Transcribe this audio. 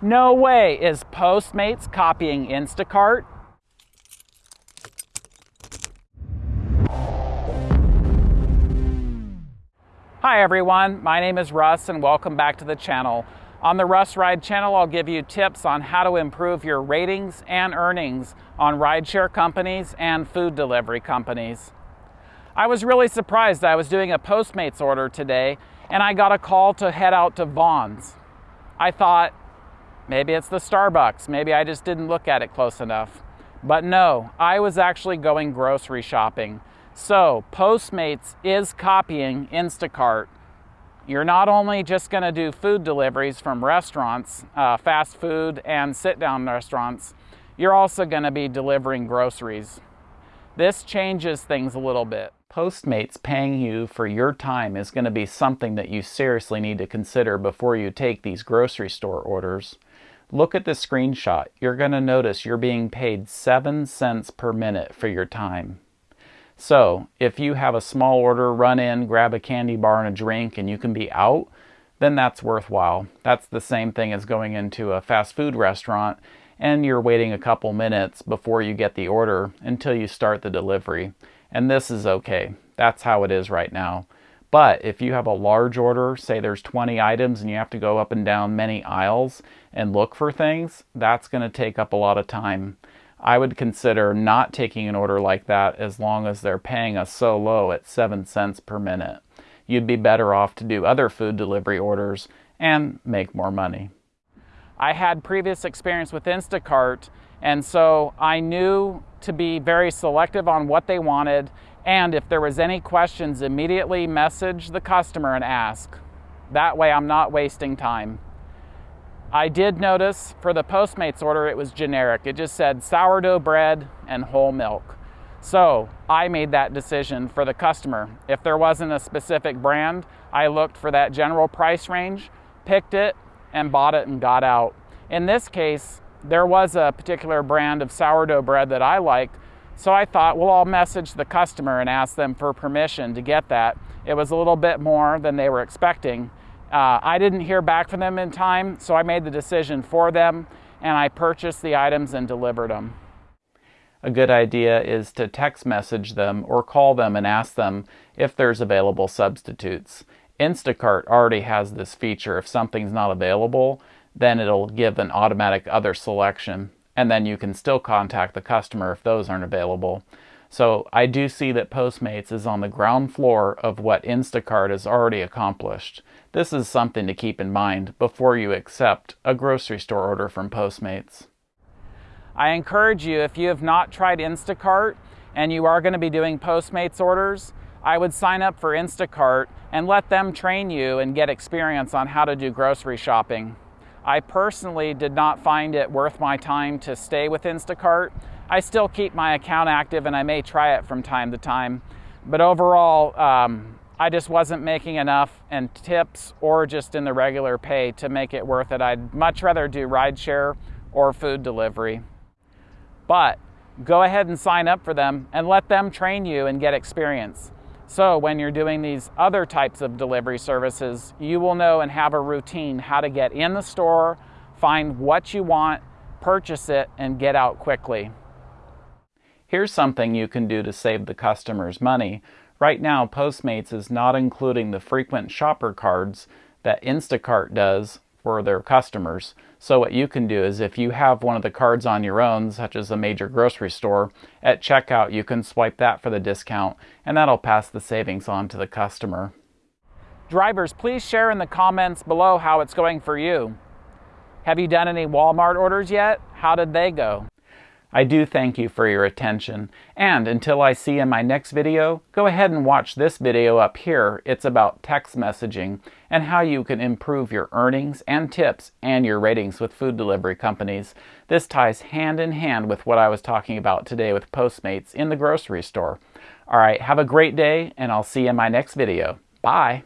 No way is Postmates copying Instacart. Hi everyone, my name is Russ and welcome back to the channel. On the Russ Ride channel, I'll give you tips on how to improve your ratings and earnings on rideshare companies and food delivery companies. I was really surprised I was doing a Postmates order today and I got a call to head out to Vons. I thought, maybe it's the Starbucks, maybe I just didn't look at it close enough. But no, I was actually going grocery shopping. So Postmates is copying Instacart you're not only just going to do food deliveries from restaurants, uh, fast food and sit down restaurants, you're also going to be delivering groceries. This changes things a little bit. Postmates paying you for your time is going to be something that you seriously need to consider before you take these grocery store orders. Look at the screenshot. You're going to notice you're being paid 7 cents per minute for your time. So if you have a small order, run in, grab a candy bar and a drink, and you can be out, then that's worthwhile. That's the same thing as going into a fast food restaurant and you're waiting a couple minutes before you get the order until you start the delivery. And this is okay. That's how it is right now. But if you have a large order, say there's 20 items and you have to go up and down many aisles and look for things, that's going to take up a lot of time. I would consider not taking an order like that as long as they're paying us so low at 7 cents per minute. You'd be better off to do other food delivery orders and make more money. I had previous experience with Instacart, and so I knew to be very selective on what they wanted, and if there was any questions, immediately message the customer and ask. That way I'm not wasting time. I did notice for the Postmates order, it was generic. It just said sourdough bread and whole milk. So I made that decision for the customer. If there wasn't a specific brand, I looked for that general price range, picked it, and bought it and got out. In this case, there was a particular brand of sourdough bread that I liked, so I thought, well, I'll message the customer and ask them for permission to get that. It was a little bit more than they were expecting, uh, I didn't hear back from them in time, so I made the decision for them and I purchased the items and delivered them. A good idea is to text message them or call them and ask them if there's available substitutes. Instacart already has this feature. If something's not available, then it'll give an automatic other selection, and then you can still contact the customer if those aren't available. So I do see that Postmates is on the ground floor of what Instacart has already accomplished. This is something to keep in mind before you accept a grocery store order from Postmates. I encourage you, if you have not tried Instacart and you are going to be doing Postmates orders, I would sign up for Instacart and let them train you and get experience on how to do grocery shopping. I personally did not find it worth my time to stay with Instacart I still keep my account active and I may try it from time to time. But overall, um, I just wasn't making enough in tips or just in the regular pay to make it worth it. I'd much rather do rideshare or food delivery. But go ahead and sign up for them and let them train you and get experience. So when you're doing these other types of delivery services, you will know and have a routine how to get in the store, find what you want, purchase it, and get out quickly. Here's something you can do to save the customers money. Right now, Postmates is not including the frequent shopper cards that Instacart does for their customers. So what you can do is if you have one of the cards on your own, such as a major grocery store, at checkout you can swipe that for the discount and that'll pass the savings on to the customer. Drivers, please share in the comments below how it's going for you. Have you done any Walmart orders yet? How did they go? I do thank you for your attention, and until I see you in my next video, go ahead and watch this video up here. It's about text messaging and how you can improve your earnings and tips and your ratings with food delivery companies. This ties hand in hand with what I was talking about today with Postmates in the grocery store. All right, have a great day, and I'll see you in my next video. Bye!